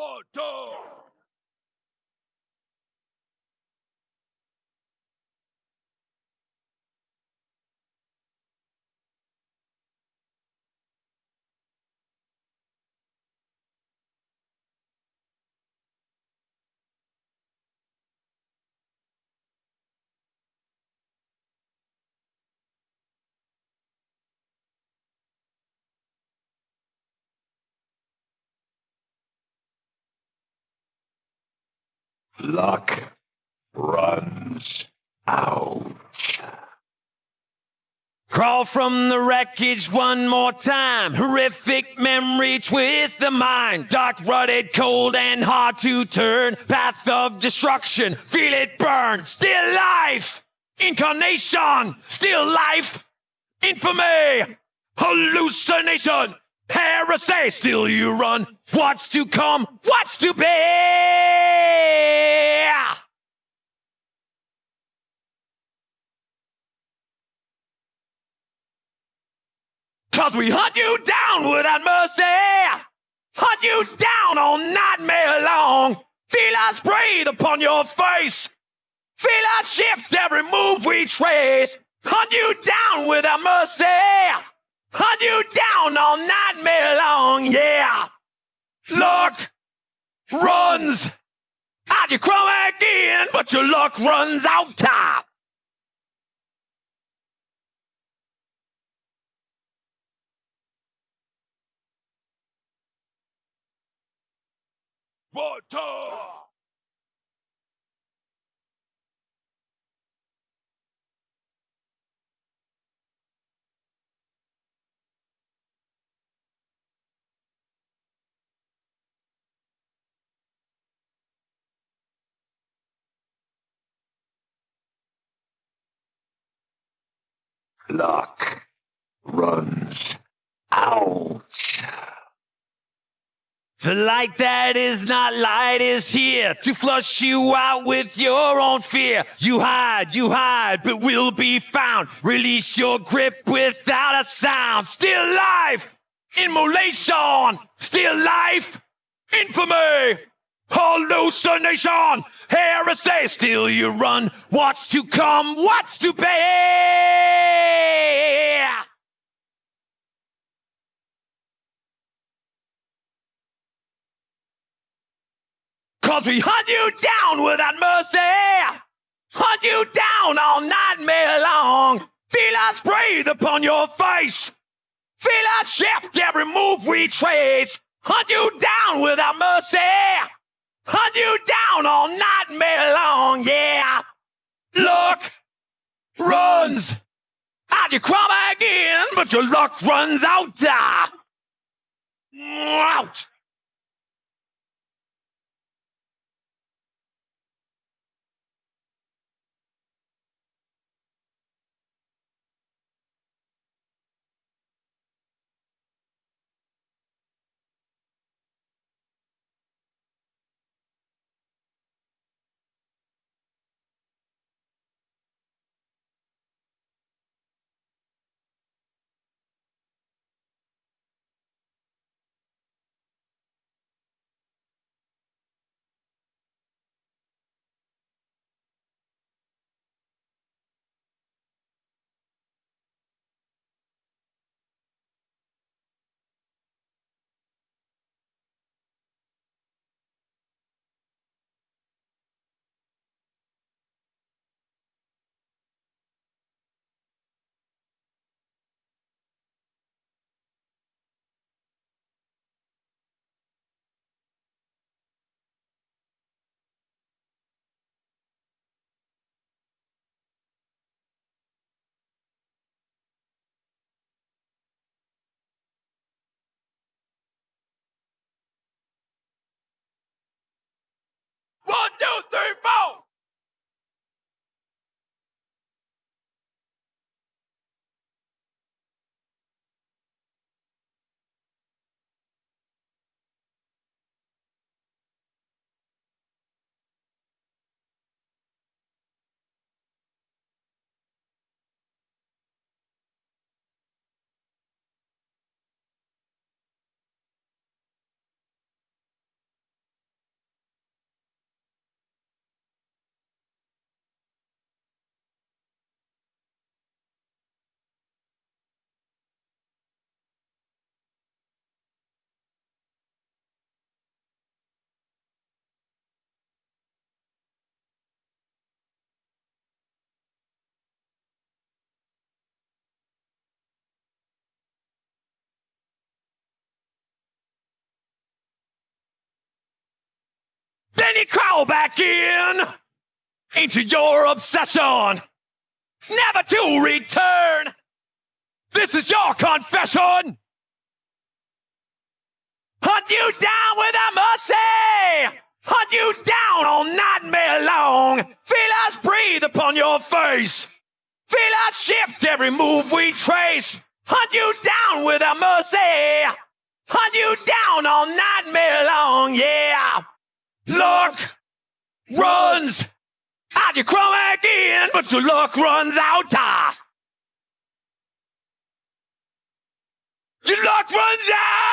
One, Luck runs out. Crawl from the wreckage one more time. Horrific memory twist the mind. Dark, rutted, cold, and hard to turn. Path of destruction. Feel it burn. Still life. Incarnation. Still life. Infamy. Hallucination. Heresy. Still you run. What's to come? What's to be? Cause we hunt you down without mercy. Hunt you down all nightmare long. Feel us breathe upon your face. Feel us shift every move we trace. Hunt you down without mercy. Hunt you down all nightmare long, yeah. Luck runs out. You crawl again, but your luck runs out. Top. One, Luck runs out. The light that is not light is here to flush you out with your own fear. You hide, you hide, but will be found. Release your grip without a sound. Still life, immolation. Still life, infamy, hallucination, heresy. Still you run. What's to come? What's to be? Cause we hunt you down without mercy. Hunt you down all nightmare long. Feel us breathe upon your face. Feel us shift every move we trace. Hunt you down without mercy. You down all nightmare long, yeah. Luck runs out. You crawl back in, but your luck runs out. Ah. Out. You crawl back in into your obsession, never to return. This is your confession. Hunt you down with a mercy. Hunt you down all nightmare long. Feel us breathe upon your face. Feel us shift every move we trace. Hunt you down with a mercy. Hunt you down all nightmare long. Yeah. Luck runs out. You crawl back in, but your luck runs out. Ah. Your luck runs out.